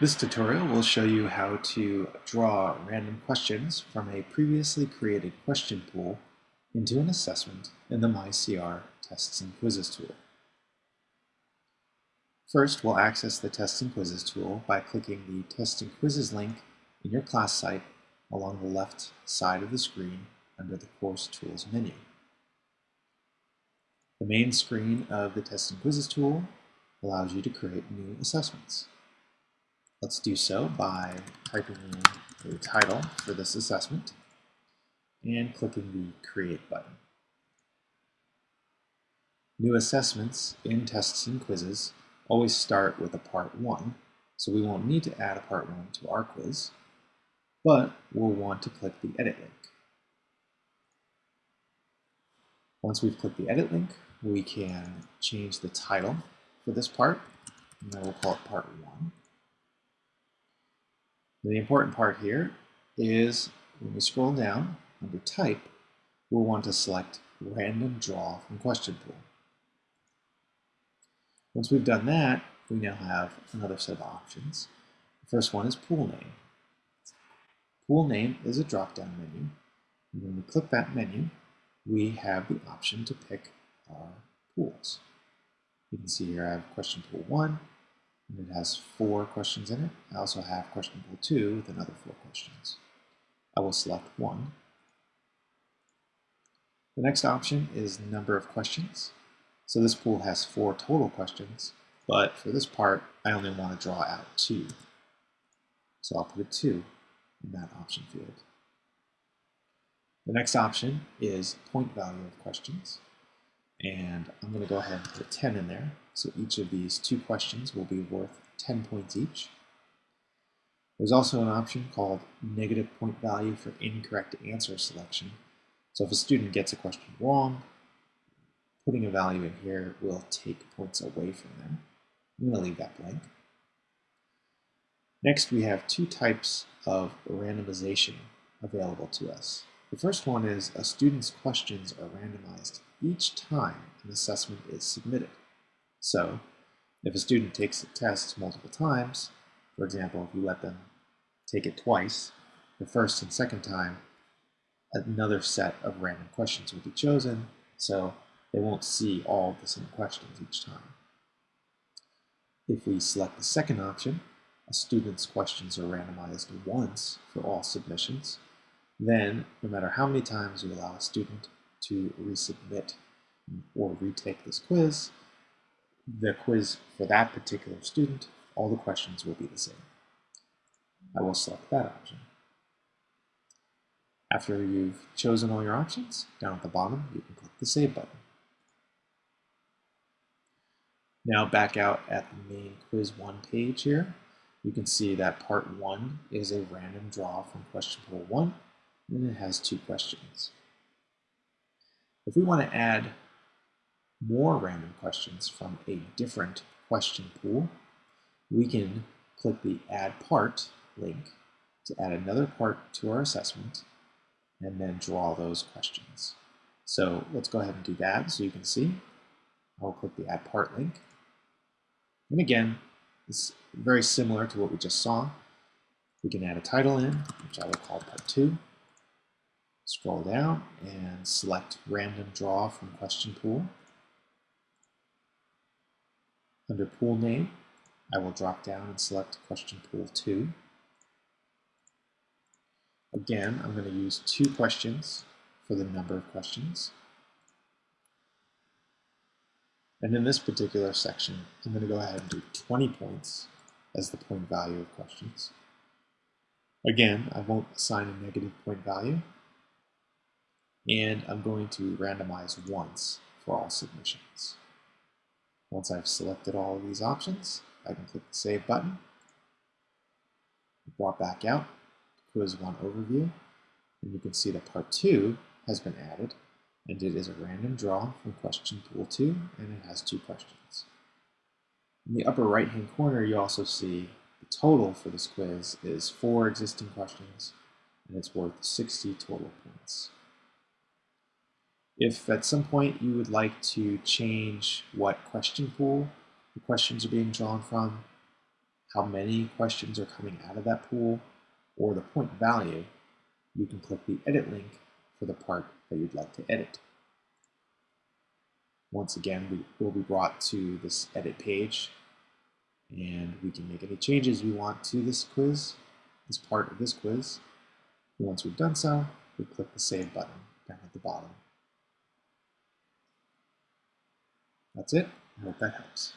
This tutorial will show you how to draw random questions from a previously created question pool into an assessment in the MyCR Tests and Quizzes tool. First, we'll access the Tests and Quizzes tool by clicking the Tests and Quizzes link in your class site along the left side of the screen under the Course Tools menu. The main screen of the Tests and Quizzes tool allows you to create new assessments. Let's do so by typing in the title for this assessment and clicking the Create button. New assessments in tests and quizzes always start with a Part 1, so we won't need to add a Part 1 to our quiz, but we'll want to click the Edit link. Once we've clicked the Edit link, we can change the title for this part, and then we'll call it Part 1. The important part here is when we scroll down under type, we'll want to select random draw from question pool. Once we've done that, we now have another set of options. The first one is pool name. Pool name is a drop-down menu. And when we click that menu, we have the option to pick our pools. You can see here I have question pool 1, and it has four questions in it. I also have question pool two with another four questions. I will select one. The next option is number of questions. So this pool has four total questions, but for this part, I only want to draw out two. So I'll put a two in that option field. The next option is point value of questions. And I'm going to go ahead and put 10 in there. So each of these two questions will be worth 10 points each. There's also an option called negative point value for incorrect answer selection. So if a student gets a question wrong, putting a value in here will take points away from them. I'm going to leave that blank. Next, we have two types of randomization available to us. The first one is a student's questions are randomized each time an assessment is submitted. So if a student takes a test multiple times, for example, if you let them take it twice, the first and second time, another set of random questions will be chosen, so they won't see all the same questions each time. If we select the second option, a student's questions are randomized once for all submissions, then no matter how many times you allow a student to resubmit or retake this quiz, the quiz for that particular student, all the questions will be the same. I will select that option. After you've chosen all your options, down at the bottom, you can click the Save button. Now back out at the main Quiz 1 page here, you can see that Part 1 is a random draw from question pool 1, and it has two questions. If we want to add more random questions from a different question pool, we can click the Add Part link to add another part to our assessment and then draw those questions. So let's go ahead and do that so you can see. I'll click the Add Part link. And again, it's very similar to what we just saw. We can add a title in, which I will call Part 2. Scroll down and select Random Draw from Question Pool. Under pool name, I will drop down and select question pool 2. Again, I'm going to use two questions for the number of questions. And in this particular section, I'm going to go ahead and do 20 points as the point value of questions. Again, I won't assign a negative point value. And I'm going to randomize once for all submissions. Once I've selected all of these options, I can click the Save button, brought back out, Quiz 1 Overview, and you can see that Part 2 has been added, and it is a random draw from question pool 2, and it has two questions. In the upper right-hand corner, you also see the total for this quiz is four existing questions, and it's worth 60 total points. If at some point you would like to change what question pool the questions are being drawn from, how many questions are coming out of that pool or the point value, you can click the edit link for the part that you'd like to edit. Once again, we will be brought to this edit page and we can make any changes we want to this quiz, this part of this quiz. Once we've done so, we click the Save button down at the bottom. That's it. I hope that helps.